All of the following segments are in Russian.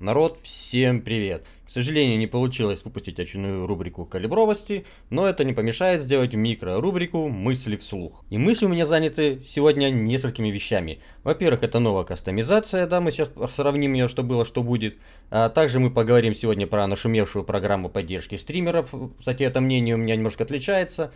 Народ, всем привет! К сожалению, не получилось выпустить очередную рубрику калибровости, но это не помешает сделать микро-рубрику «Мысли вслух». И мысли у меня заняты сегодня несколькими вещами. Во-первых, это новая кастомизация, да, мы сейчас сравним ее, что было, что будет. А также мы поговорим сегодня про нашумевшую программу поддержки стримеров. Кстати, это мнение у меня немножко отличается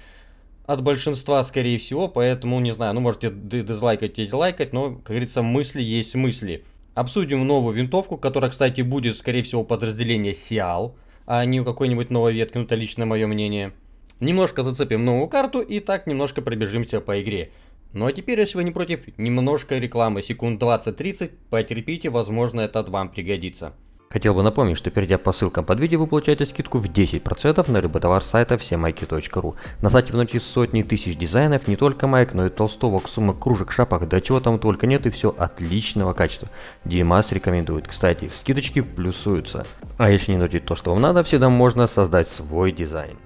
от большинства, скорее всего, поэтому, не знаю, ну, можете дизлайкать и дизлайкать, но, как говорится, мысли есть мысли. Обсудим новую винтовку, которая, кстати, будет, скорее всего, подразделение Сиал, а не у какой-нибудь новой ветки, ну это лично мое мнение. Немножко зацепим новую карту и так немножко пробежимся по игре. Ну а теперь, если вы не против, немножко рекламы, секунд 20-30, потерпите, возможно это вам пригодится. Хотел бы напомнить, что перейдя по ссылкам под видео, вы получаете скидку в 10% на любой товар сайта всемайки.ру. На сайте внутри сотни тысяч дизайнов, не только майк, но и толстовок, сумок, кружек, шапок, да чего там только нет и все отличного качества. Димас рекомендует. Кстати, скидочки плюсуются. А если не найти то, что вам надо, всегда можно создать свой дизайн.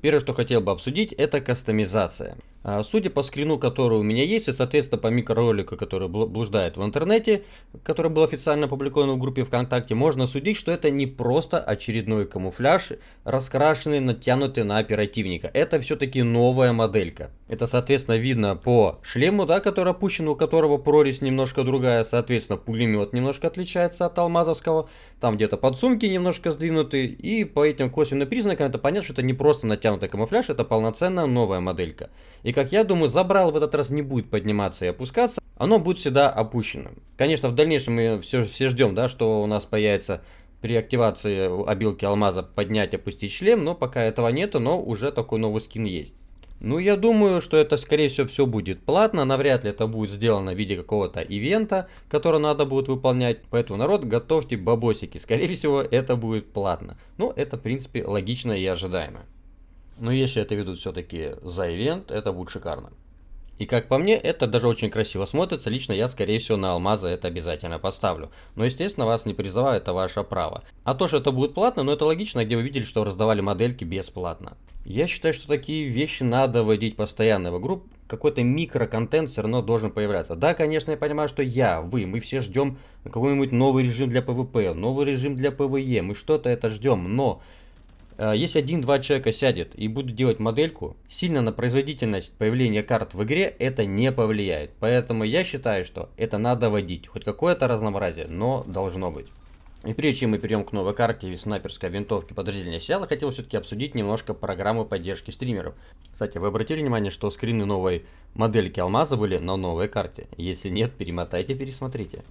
Первое, что хотел бы обсудить, это кастомизация. А, судя по скрину, который у меня есть, и, соответственно, по микроролику, который блуждает в интернете, который был официально опубликован в группе ВКонтакте, можно судить, что это не просто очередной камуфляж, раскрашенный, натянутый на оперативника. Это все-таки новая моделька. Это, соответственно, видно по шлему, да, который опущен, у которого прорезь немножко другая, соответственно, пулемет немножко отличается от алмазовского, там где-то подсумки немножко сдвинуты, и по этим косвенным признакам это понятно, что это не просто натянутый камуфляж, это полноценная новая моделька. И как я думаю, забрал в этот раз не будет подниматься и опускаться, оно будет всегда опущено. Конечно, в дальнейшем мы все, все ждем, да, что у нас появится при активации обилки алмаза поднять, опустить шлем, но пока этого нету, но уже такой новый скин есть. Ну, я думаю, что это, скорее всего, все будет платно. Навряд ли это будет сделано в виде какого-то ивента, который надо будет выполнять. Поэтому, народ, готовьте бабосики. Скорее всего, это будет платно. Ну, это, в принципе, логично и ожидаемо. Но если это ведут все-таки за ивент, это будет шикарно. И как по мне, это даже очень красиво смотрится. Лично я, скорее всего, на алмазы это обязательно поставлю. Но, естественно, вас не призываю, это ваше право. А то, что это будет платно, ну это логично, где вы видели, что раздавали модельки бесплатно. Я считаю, что такие вещи надо вводить постоянно в игру. Какой-то микроконтент все равно должен появляться. Да, конечно, я понимаю, что я, вы, мы все ждем какой-нибудь новый режим для PvP, новый режим для PvE. Мы что-то это ждем, но если один-два человека сядет и будут делать модельку, сильно на производительность появления карт в игре это не повлияет. Поэтому я считаю, что это надо вводить. Хоть какое-то разнообразие, но должно быть. И прежде чем мы перейдем к новой карте снайперской винтовки подразделения Сиала, хотел все-таки обсудить немножко программу поддержки стримеров. Кстати, вы обратили внимание, что скрины новой модельки алмаза были на новой карте? Если нет, перемотайте, пересмотрите.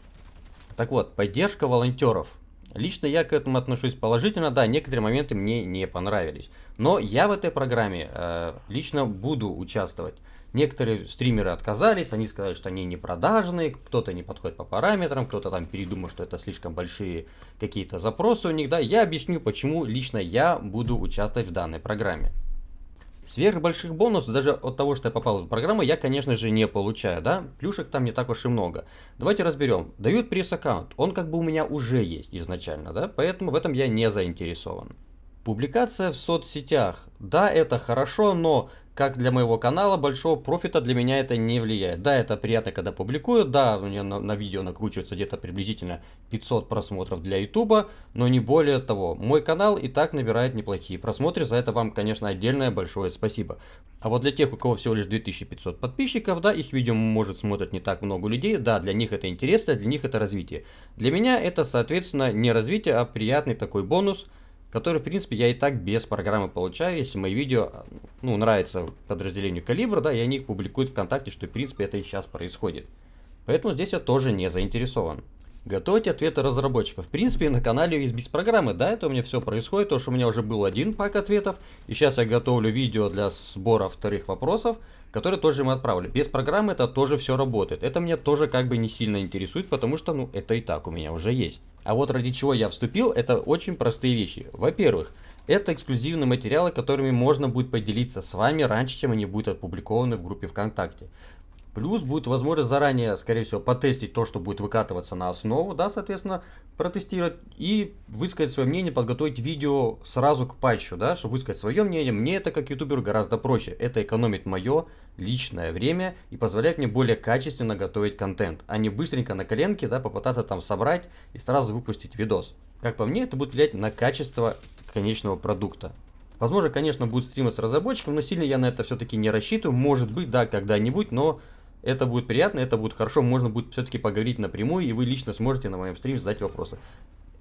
Так вот, поддержка волонтеров Лично я к этому отношусь положительно, да, некоторые моменты мне не понравились. Но я в этой программе э, лично буду участвовать. Некоторые стримеры отказались, они сказали, что они не продажные, кто-то не подходит по параметрам, кто-то там передумал, что это слишком большие какие-то запросы у них, да. Я объясню, почему лично я буду участвовать в данной программе. Сверх больших бонусов, даже от того, что я попал в программу, я, конечно же, не получаю, да? Плюшек там не так уж и много. Давайте разберем. Дают пресс-аккаунт. Он как бы у меня уже есть изначально, да? Поэтому в этом я не заинтересован. Публикация в соцсетях. Да, это хорошо, но как для моего канала, большого профита для меня это не влияет. Да, это приятно, когда публикую, да, у меня на, на видео накручивается где-то приблизительно 500 просмотров для ютуба, но не более того. Мой канал и так набирает неплохие просмотры, за это вам, конечно, отдельное большое спасибо. А вот для тех, у кого всего лишь 2500 подписчиков, да, их видео может смотреть не так много людей, да, для них это интересно, для них это развитие. Для меня это, соответственно, не развитие, а приятный такой бонус – который, в принципе, я и так без программы получаю, если мои видео, ну, нравятся подразделению Калибра, да, и они их публикуют ВКонтакте, что, в принципе, это и сейчас происходит. Поэтому здесь я тоже не заинтересован. Готовить ответы разработчиков. В принципе, на канале есть без программы, да, это у меня все происходит, то что у меня уже был один пак ответов, и сейчас я готовлю видео для сбора вторых вопросов, которые тоже мы отправили. Без программы это тоже все работает. Это меня тоже как бы не сильно интересует, потому что, ну, это и так у меня уже есть. А вот ради чего я вступил, это очень простые вещи. Во-первых, это эксклюзивные материалы, которыми можно будет поделиться с вами раньше, чем они будут опубликованы в группе ВКонтакте. Плюс будет возможность заранее, скорее всего, потестить то, что будет выкатываться на основу, да, соответственно, протестировать и высказать свое мнение, подготовить видео сразу к патчу, да, чтобы высказать свое мнение. Мне это как ютуберу гораздо проще. Это экономит мое личное время и позволяет мне более качественно готовить контент, а не быстренько на коленке, да, попытаться там собрать и сразу выпустить видос. Как по мне, это будет влиять на качество конечного продукта. Возможно, конечно, будет стримы с разработчиком, но сильно я на это все-таки не рассчитываю. Может быть, да, когда-нибудь, но это будет приятно, это будет хорошо, можно будет все-таки поговорить напрямую, и вы лично сможете на моем стриме задать вопросы.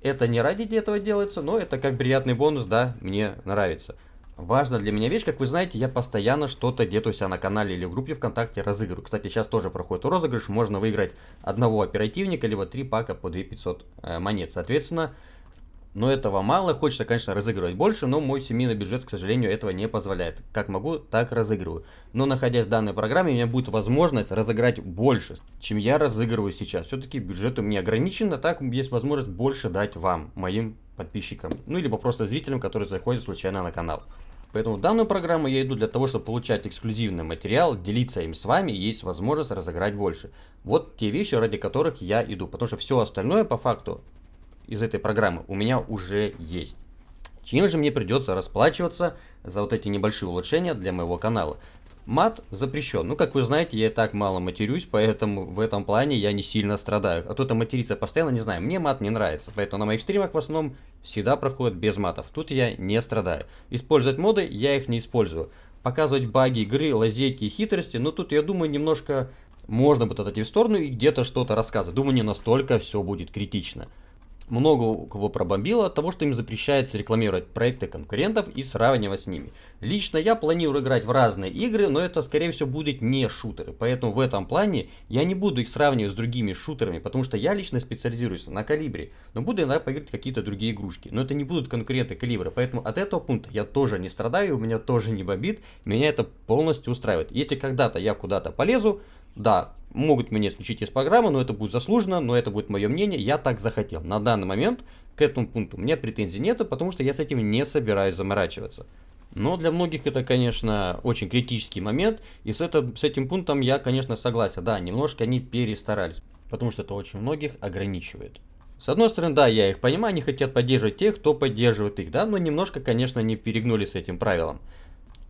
Это не ради этого делается, но это как приятный бонус, да, мне нравится. Важно для меня вещь, как вы знаете, я постоянно что-то где-то у себя на канале или в группе ВКонтакте разыгрываю. Кстати, сейчас тоже проходит розыгрыш, можно выиграть одного оперативника, либо три пака по 2500 э, монет. Соответственно, но этого мало, хочется, конечно, разыгрывать больше, но мой семейный бюджет, к сожалению, этого не позволяет. Как могу, так разыгрываю. Но находясь в данной программе, у меня будет возможность разыграть больше, чем я разыгрываю сейчас. Все-таки бюджет у меня ограничен, а так есть возможность больше дать вам, моим подписчикам. Ну, либо просто зрителям, которые заходят случайно на канал. Поэтому в данную программу я иду для того, чтобы получать эксклюзивный материал, делиться им с вами, есть возможность разыграть больше. Вот те вещи, ради которых я иду. Потому что все остальное, по факту, из этой программы у меня уже есть. Чем же мне придется расплачиваться за вот эти небольшие улучшения для моего канала? Мат запрещен. Ну, как вы знаете, я и так мало матерюсь, поэтому в этом плане я не сильно страдаю. А кто-то матерится постоянно, не знаю, мне мат не нравится. Поэтому на моих стримах в основном всегда проходит без матов. Тут я не страдаю. Использовать моды я их не использую. Показывать баги игры, лазейки и хитрости, ну тут я думаю немножко можно будет отойти в сторону и где-то что-то рассказывать. Думаю, не настолько все будет критично много у кого пробомбило от того, что им запрещается рекламировать проекты конкурентов и сравнивать с ними. Лично я планирую играть в разные игры, но это скорее всего будет не шутеры. Поэтому в этом плане я не буду их сравнивать с другими шутерами, потому что я лично специализируюсь на калибре. Но буду иногда поиграть какие-то другие игрушки. Но это не будут конкуренты калибра. Поэтому от этого пункта я тоже не страдаю, у меня тоже не бомбит. Меня это полностью устраивает. Если когда-то я куда-то полезу, да, могут меня исключить из программы, но это будет заслуженно, но это будет мое мнение, я так захотел. На данный момент к этому пункту у меня претензий нет, потому что я с этим не собираюсь заморачиваться. Но для многих это, конечно, очень критический момент, и с, это, с этим пунктом я, конечно, согласен. Да, немножко они перестарались, потому что это очень многих ограничивает. С одной стороны, да, я их понимаю, они хотят поддерживать тех, кто поддерживает их, да, но немножко, конечно, не перегнули с этим правилом.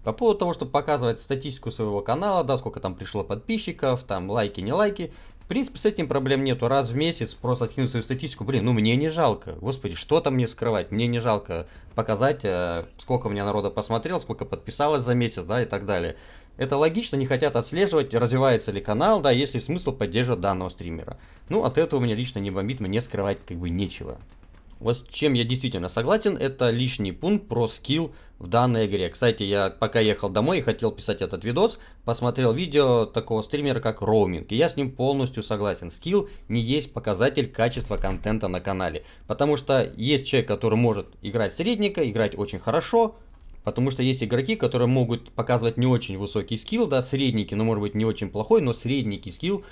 По поводу того, чтобы показывать статистику своего канала, да, сколько там пришло подписчиков, там лайки, не лайки. В принципе, с этим проблем нету. Раз в месяц просто откинуть свою статистику. Блин, ну мне не жалко. Господи, что там мне скрывать? Мне не жалко показать, э, сколько у меня народа посмотрел, сколько подписалось за месяц, да, и так далее. Это логично, не хотят отслеживать, развивается ли канал, да, есть ли смысл поддерживать данного стримера. Ну, от этого меня лично не бомбит, мне скрывать как бы нечего. Вот с чем я действительно согласен, это лишний пункт про скилл в данной игре. Кстати, я пока ехал домой и хотел писать этот видос, посмотрел видео такого стримера, как Роуминг, и я с ним полностью согласен. Скилл не есть показатель качества контента на канале, потому что есть человек, который может играть средненько, играть очень хорошо, Потому что есть игроки, которые могут показывать не очень высокий скилл, да, средненький, но может быть не очень плохой, но средненький скилл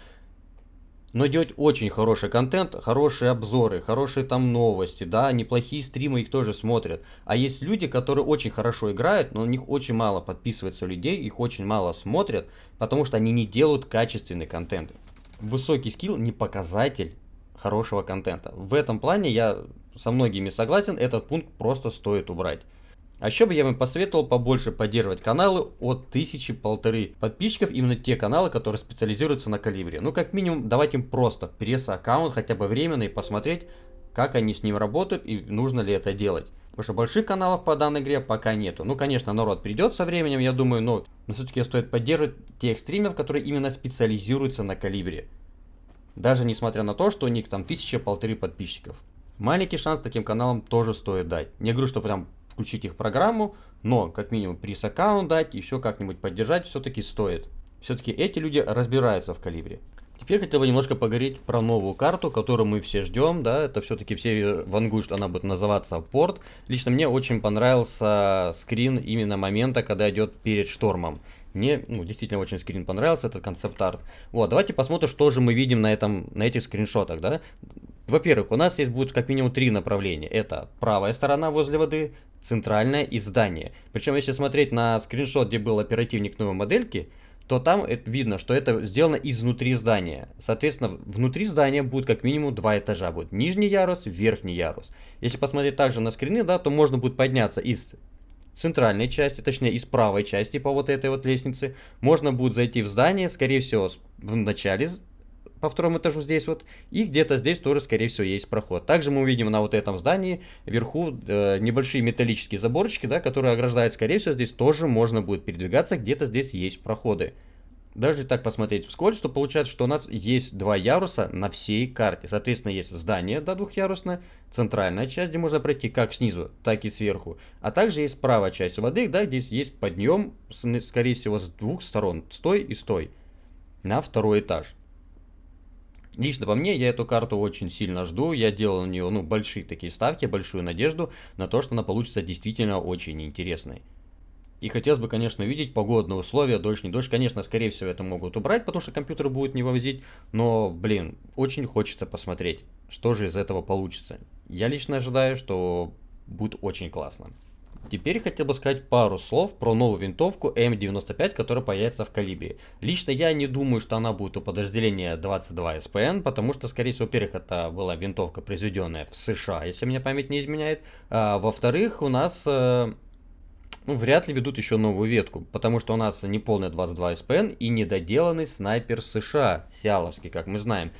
но делать очень хороший контент, хорошие обзоры, хорошие там новости, да, неплохие стримы их тоже смотрят. А есть люди, которые очень хорошо играют, но у них очень мало подписывается людей, их очень мало смотрят, потому что они не делают качественный контент. Высокий скилл не показатель хорошего контента. В этом плане я со многими согласен, этот пункт просто стоит убрать. А еще бы я вам посоветовал побольше поддерживать каналы от тысячи полторы подписчиков, именно те каналы, которые специализируются на калибре. Ну, как минимум, давать им просто пресс-аккаунт, хотя бы временно, и посмотреть, как они с ним работают и нужно ли это делать. Потому что больших каналов по данной игре пока нету. Ну, конечно, народ придет со временем, я думаю, но, но все-таки стоит поддерживать тех стримеров, которые именно специализируются на калибре. Даже несмотря на то, что у них там тысяча-полторы подписчиков. Маленький шанс таким каналам тоже стоит дать. Не говорю, что прям включить их программу, но как минимум пресс-аккаунт дать, еще как-нибудь поддержать все-таки стоит. Все-таки эти люди разбираются в калибре. Теперь хотел бы немножко поговорить про новую карту, которую мы все ждем, да, это все-таки все вангуют, что она будет называться порт. Лично мне очень понравился скрин именно момента, когда идет перед штормом. Мне ну, действительно очень скрин понравился, этот концепт-арт. Вот, давайте посмотрим, что же мы видим на, этом, на этих скриншотах, да. Во-первых, у нас здесь будет как минимум три направления. Это правая сторона возле воды, центральное и здание. Причем, если смотреть на скриншот, где был оперативник новой модельки, то там видно, что это сделано изнутри здания. Соответственно, внутри здания будет как минимум два этажа. Будет нижний ярус, верхний ярус. Если посмотреть также на скрины, да, то можно будет подняться из центральной части, точнее из правой части по вот этой вот лестнице. Можно будет зайти в здание, скорее всего, в начале по второму этажу здесь вот, и где-то здесь тоже, скорее всего, есть проход. Также мы увидим на вот этом здании вверху э, небольшие металлические заборчики, да, которые ограждают, скорее всего, здесь тоже можно будет передвигаться, где-то здесь есть проходы. Даже так посмотреть вскользь, то получается, что у нас есть два яруса на всей карте. Соответственно, есть здание до да, двухъярусное, центральная часть, где можно пройти как снизу, так и сверху. А также есть правая часть воды, да, здесь есть подъем, скорее всего, с двух сторон, с той и с той, на второй этаж. Лично по мне, я эту карту очень сильно жду, я делал на нее ну, большие такие ставки, большую надежду на то, что она получится действительно очень интересной. И хотелось бы, конечно, увидеть погодные условия, дождь, не дождь. Конечно, скорее всего, это могут убрать, потому что компьютер будет не вывозить. Но, блин, очень хочется посмотреть, что же из этого получится. Я лично ожидаю, что будет очень классно. Теперь хотел бы сказать пару слов про новую винтовку М95, которая появится в калибре. Лично я не думаю, что она будет у подразделения 22 СПН, потому что, скорее всего, во-первых, это была винтовка, произведенная в США, если меня память не изменяет. А, во-вторых, у нас э, ну, вряд ли ведут еще новую ветку, потому что у нас не полная 22 СПН и недоделанный снайпер США, Сиаловский, как мы знаем.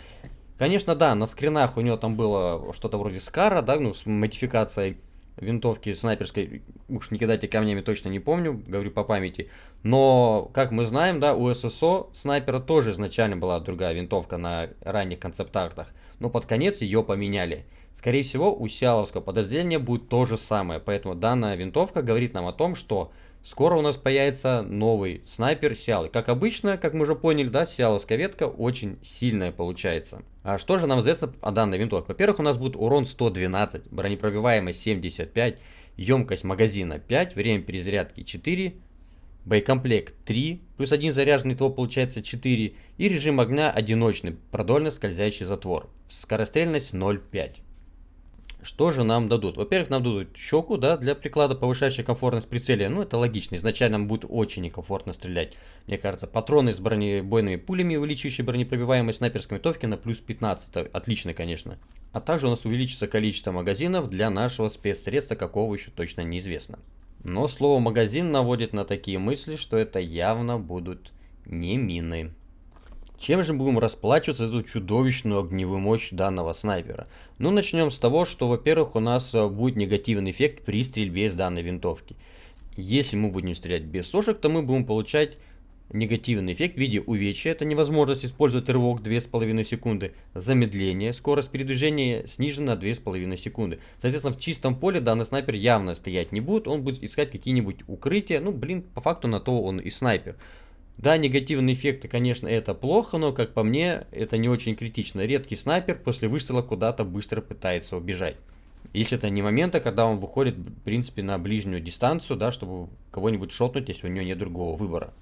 Конечно, да, на скринах у него там было что-то вроде Скара, да, ну, с модификацией винтовки снайперской, уж не кидайте камнями, точно не помню, говорю по памяти. Но, как мы знаем, да, у ССО снайпера тоже изначально была другая винтовка на ранних концепт-артах, но под конец ее поменяли. Скорее всего, у сиаловского подразделения будет то же самое, поэтому данная винтовка говорит нам о том, что скоро у нас появится новый снайпер Сиалы. Как обычно, как мы уже поняли, да, Сиаловская ветка очень сильная получается. А что же нам известно о данной винтовке? Во-первых, у нас будет урон 112, бронепробиваемость 75, емкость магазина 5, время перезарядки 4, боекомплект 3, плюс один заряженный ТО получается 4, и режим огня одиночный, продольно скользящий затвор, скорострельность 0,5. Что же нам дадут? Во-первых, нам дадут щеку, да, для приклада, повышающая комфортность прицеля. Ну, это логично. Изначально нам будет очень некомфортно стрелять. Мне кажется, патроны с бронебойными пулями, увеличивающие бронепробиваемость снайперской винтовки на плюс 15. Это отлично, конечно. А также у нас увеличится количество магазинов для нашего спецсредства, какого еще точно неизвестно. Но слово магазин наводит на такие мысли, что это явно будут не мины. Чем же будем расплачиваться за эту чудовищную огневую мощь данного снайпера? Ну, начнем с того, что, во-первых, у нас э, будет негативный эффект при стрельбе из данной винтовки. Если мы будем стрелять без сошек, то мы будем получать негативный эффект в виде увечья, это невозможность использовать рывок 2,5 секунды, замедление, скорость передвижения снижена на 2,5 секунды. Соответственно, в чистом поле данный снайпер явно стоять не будет, он будет искать какие-нибудь укрытия, ну, блин, по факту на то он и снайпер. Да, негативные эффекты, конечно, это плохо, но, как по мне, это не очень критично. Редкий снайпер после выстрела куда-то быстро пытается убежать. Если это не момента, когда он выходит, в принципе, на ближнюю дистанцию, да, чтобы кого-нибудь шотнуть, если у него нет другого выбора.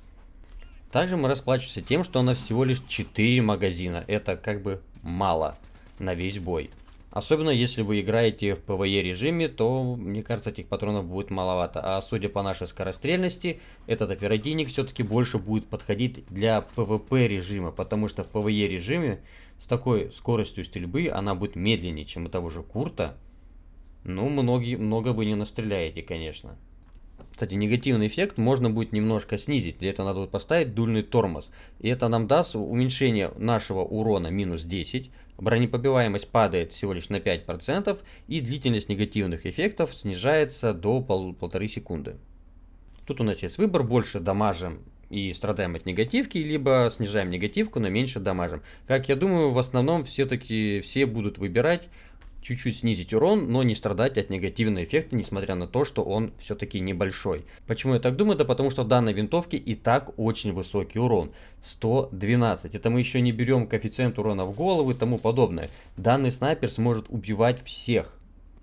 Также мы расплачиваемся тем, что у нас всего лишь 4 магазина. Это как бы мало на весь бой. Особенно если вы играете в PvE режиме, то, мне кажется, этих патронов будет маловато. А судя по нашей скорострельности, этот оперативник все-таки больше будет подходить для PvP режима. Потому что в PvE режиме с такой скоростью стрельбы она будет медленнее, чем у того же Курта. Ну, многие, много вы не настреляете, конечно. Кстати, негативный эффект можно будет немножко снизить. Для этого надо будет поставить дульный тормоз. И это нам даст уменьшение нашего урона минус 10 бронепробиваемость падает всего лишь на 5% и длительность негативных эффектов снижается до пол полторы секунды. Тут у нас есть выбор, больше дамажим и страдаем от негативки, либо снижаем негативку, но меньше дамажим. Как я думаю, в основном все-таки все будут выбирать чуть-чуть снизить урон, но не страдать от негативного эффекта, несмотря на то, что он все-таки небольшой. Почему я так думаю? Да потому что в данной винтовке и так очень высокий урон. 112. Это мы еще не берем коэффициент урона в голову и тому подобное. Данный снайпер сможет убивать всех.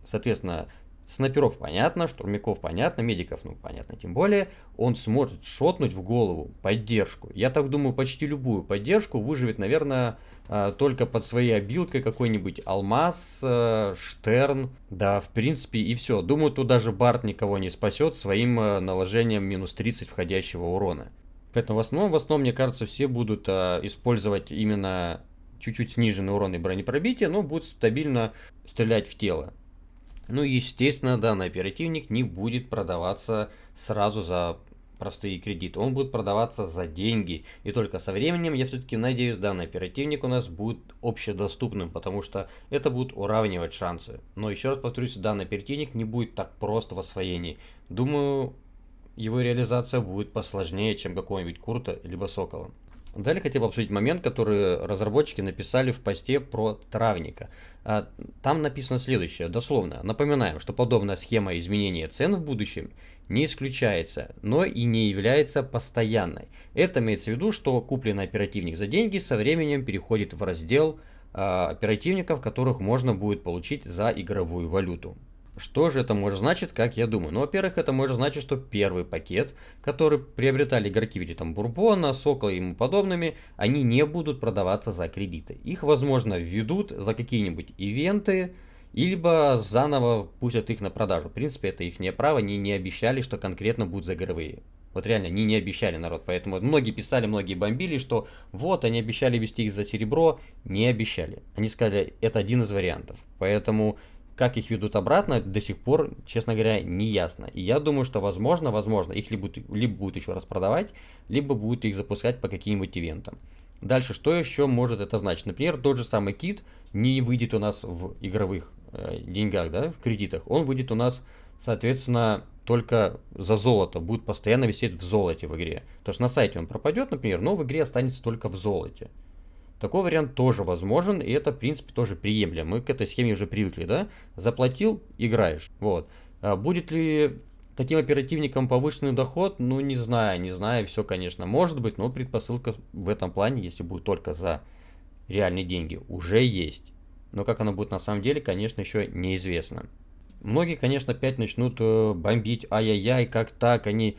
Соответственно, Снайперов понятно, штурмяков понятно, медиков, ну понятно, тем более. Он сможет шотнуть в голову поддержку. Я так думаю, почти любую поддержку выживет, наверное, а, только под своей обилкой какой-нибудь алмаз, э, штерн. Да, в принципе и все. Думаю, тут даже Барт никого не спасет своим э, наложением минус 30 входящего урона. Поэтому в основном, в основном, мне кажется, все будут а, использовать именно чуть-чуть сниженный урон и бронепробитие, но будут стабильно стрелять в тело. Ну, естественно, данный оперативник не будет продаваться сразу за простые кредиты. Он будет продаваться за деньги. И только со временем, я все-таки надеюсь, данный оперативник у нас будет общедоступным, потому что это будет уравнивать шансы. Но еще раз повторюсь, данный оперативник не будет так просто в освоении. Думаю, его реализация будет посложнее, чем какого-нибудь Курта либо Сокола. Далее хотел бы обсудить момент, который разработчики написали в посте про травника. А, там написано следующее, дословно. Напоминаем, что подобная схема изменения цен в будущем не исключается, но и не является постоянной. Это имеется в виду, что купленный оперативник за деньги со временем переходит в раздел э, оперативников, которых можно будет получить за игровую валюту. Что же это может значить, как я думаю? Ну, во-первых, это может значить, что первый пакет, который приобретали игроки в виде там Бурбона, Сокола и ему подобными, они не будут продаваться за кредиты. Их, возможно, введут за какие-нибудь ивенты, либо заново пустят их на продажу. В принципе, это их не право, они не обещали, что конкретно будут за игровые. Вот реально, они не обещали народ, поэтому многие писали, многие бомбили, что вот, они обещали вести их за серебро, не обещали. Они сказали, это один из вариантов. Поэтому, как их ведут обратно, до сих пор, честно говоря, не ясно. И я думаю, что возможно, возможно, их либо, либо будут еще раз продавать, либо будут их запускать по каким-нибудь ивентам. Дальше, что еще может это значить? Например, тот же самый кит не выйдет у нас в игровых Э, деньгах, да, в кредитах, он выйдет у нас, соответственно, только за золото, будет постоянно висеть в золоте в игре. То есть на сайте он пропадет, например, но в игре останется только в золоте. Такой вариант тоже возможен, и это, в принципе, тоже приемлемо. Мы к этой схеме уже привыкли, да? Заплатил, играешь. Вот. А будет ли таким оперативникам повышенный доход? Ну, не знаю, не знаю, все, конечно, может быть, но предпосылка в этом плане, если будет только за реальные деньги, уже есть но как оно будет на самом деле, конечно, еще неизвестно. Многие, конечно, опять начнут э, бомбить, ай-яй-яй, как так, они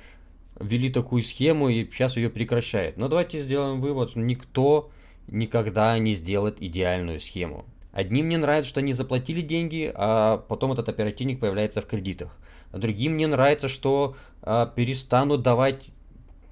ввели такую схему и сейчас ее прекращают. Но давайте сделаем вывод, никто никогда не сделает идеальную схему. Одним не нравится, что они заплатили деньги, а потом этот оперативник появляется в кредитах. Другим не нравится, что а, перестанут давать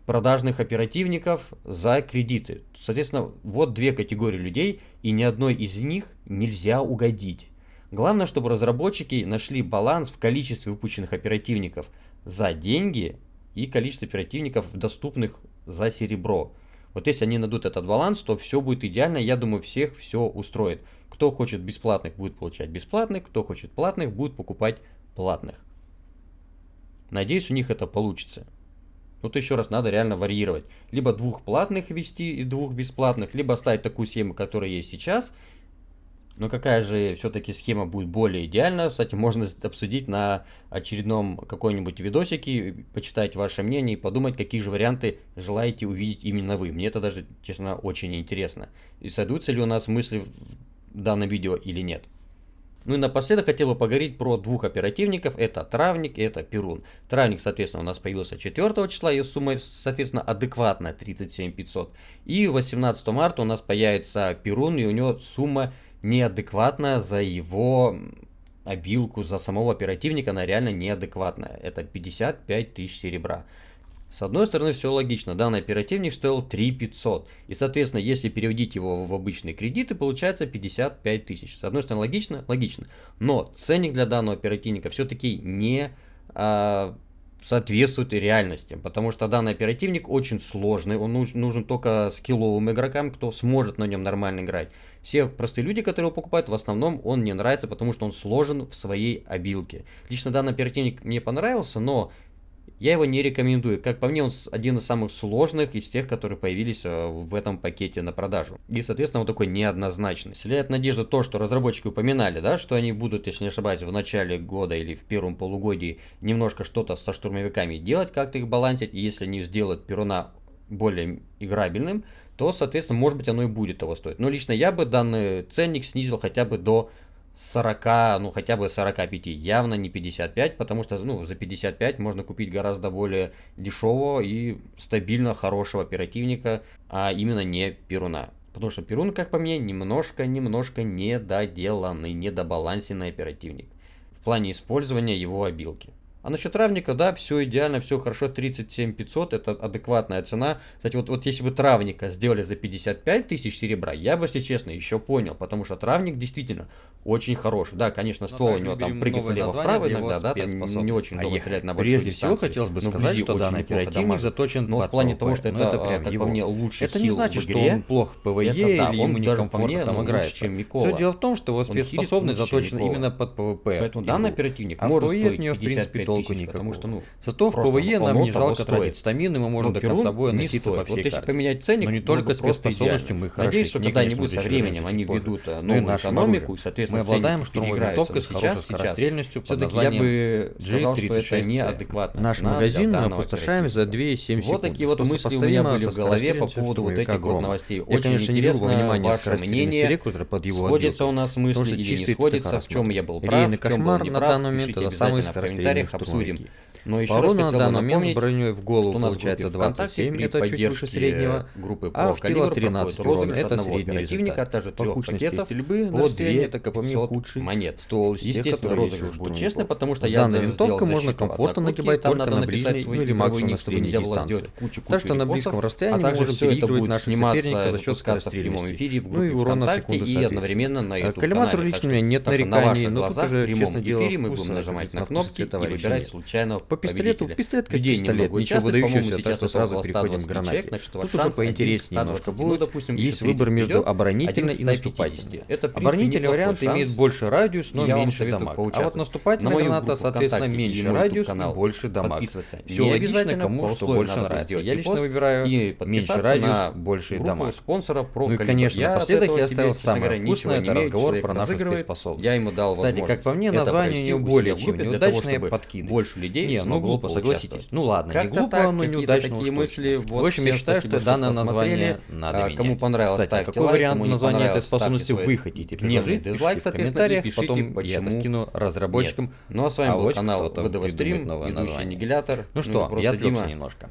продажных оперативников за кредиты. Соответственно, вот две категории людей, и ни одной из них нельзя угодить. Главное, чтобы разработчики нашли баланс в количестве выпущенных оперативников за деньги и количестве оперативников, доступных за серебро. Вот если они найдут этот баланс, то все будет идеально. Я думаю, всех все устроит. Кто хочет бесплатных, будет получать бесплатных. Кто хочет платных, будет покупать платных. Надеюсь, у них это получится. То еще раз надо реально варьировать. Либо двух платных ввести и двух бесплатных, либо оставить такую схему, которая есть сейчас. Но какая же все-таки схема будет более идеальна? Кстати, можно обсудить на очередном какой-нибудь видосике, почитать ваше мнение и подумать, какие же варианты желаете увидеть именно вы. Мне это даже, честно, очень интересно. И сойдутся ли у нас мысли в данном видео или нет. Ну и напоследок хотел бы поговорить про двух оперативников. Это Травник и это Перун. Травник, соответственно, у нас появился 4 числа, и сумма, соответственно, адекватная 37 500. И 18 марта у нас появится Перун, и у него сумма неадекватная за его обилку, за самого оперативника, она реально неадекватная. Это 55 тысяч серебра. С одной стороны, все логично. Данный оперативник стоил 3 500. И, соответственно, если переводить его в обычные кредиты, получается 55 тысяч. С одной стороны, логично? Логично. Но ценник для данного оперативника все-таки не а, соответствует реальности. Потому что данный оперативник очень сложный. Он нужен, нужен только скилловым игрокам, кто сможет на нем нормально играть. Все простые люди, которые его покупают, в основном он не нравится, потому что он сложен в своей обилке. Лично данный оперативник мне понравился, но я его не рекомендую. Как по мне, он один из самых сложных из тех, которые появились э, в этом пакете на продажу. И, соответственно, он такой неоднозначный. Вселяет надежду то, что разработчики упоминали, да, что они будут, если не ошибаюсь, в начале года или в первом полугодии немножко что-то со штурмовиками делать, как-то их балансить. И если они сделают Перуна более играбельным, то, соответственно, может быть, оно и будет того стоить. Но лично я бы данный ценник снизил хотя бы до 40, ну хотя бы 45, явно не 55, потому что ну, за 55 можно купить гораздо более дешевого и стабильно хорошего оперативника, а именно не Перуна. Потому что Перун, как по мне, немножко-немножко недоделанный, недобалансенный оперативник в плане использования его обилки. А насчет травника, да, все идеально, все хорошо, 37 500, это адекватная цена. Кстати, вот, вот если бы травника сделали за 55 тысяч серебра, я бы, если честно, еще понял, потому что травник действительно очень хороший. Да, конечно, Но ствол у него там прыгает влево-вправо иногда, да, там не очень А долго ехать стрелять на большой Прежде всего, хотелось бы Но сказать, что данный оперативник заточен Но в под плане того, что Ну, это, это а, прям как его. по мне, лучше Это не значит, что он плох в ПВЕ Это да, или он ему некомфортно там ну, лучше, чем Микола. Все дело в том, что его спецспособность заточена именно под ПВП. Поэтому данный оперативник А в может PvE стоить от него, в принципе, 55 толку тысяч, потому никакого. что, ну, Зато в ПВЕ нам не жалко стоит. тратить стамины, мы можем Ну, до конца боя носиться по всей Вот если поменять ценник, Но не бы только просто спецспособностью мы хороши. Надеюсь, что когда-нибудь со временем они ведут э, Ну новую экономику, и, соответственно, Мы обладаем штурмовой винтовкой с хорошей скорострельностью под названием бы сказал, что это G36C. неадекватно. Наш магазин мы опустошаем за 2,7 секунд. Вот такие вот мысли у меня были в голове по поводу вот этих вот новостей. Очень интересно ваше мнение. отделку. у нас мысли или не ТТХ в чем я был прав, в чем был кошмар не на прав. данный момент Пишите обязательно в комментариях, обсудим. Но еще По раз на данный момент с броней в голову что у нас в получается группе ВКонтакте 27, при это чуть выше среднего, группы а в кило 13 проходит урон это средний оперативника, а результат. также По кучности стрельбы на по расстоянии это 2 как по мне 500 худший монет. тех, Естественно, розыгрыш будет честный, потому что я винтовкой сделал можно комфортно нагибать там только на ближней, ну или максимум на было дистанции. Так что на близком а расстоянии также можем все это будет наших сниматься, за счет в скорострельности. эфире в Ну и урон на ВКонтакте секунду и одновременно на А YouTube Коллиматору канале. лично у меня нет на нареканий, но тут уже, в честно дело, мы будем нажимать на на кнопки и выбирать случайного По пистолету, победителя. пистолет как Людей пистолет, ничего по-моему, выдающегося, так сейчас что сразу 120 переходим к гранате. человек, значит, Тут уже поинтереснее 1 к немножко 120. Ну, будет. допустим, Есть 30 выбор между оборонительной и к 150. наступательной. Это, Оборонительный вариант шанс. имеет больше радиус, но меньше дамаг. А вот наступательная На граната, соответственно, меньше радиус YouTube-канал больше дамаг. Все логично, кому что больше нравится. Я лично выбираю и меньше радиус, больше дамаг. спонсора про Ну и, конечно, напоследок я оставил самое вкусное, это разговор про нашу спецспособность. Я ему дал Кстати, как по мне, название не более чем неудачное чтобы подкидыш. больше людей Не, ну смогло глупо, согласитесь. Ну ладно, не глупо, но неудачно такие мысли. Вот, В общем, я считаю, что данное название надо А, менять. Кому понравилось, Кстати, ставьте какой вариант названия этой способности вы хотите предложить? дизлайк, в комментариях, пишите, потом я это скину разработчикам. Ну а с вами А был канал ВДВ Стрим, ведущий. Аннигилятор. Ну и что, я отвлекся немножко.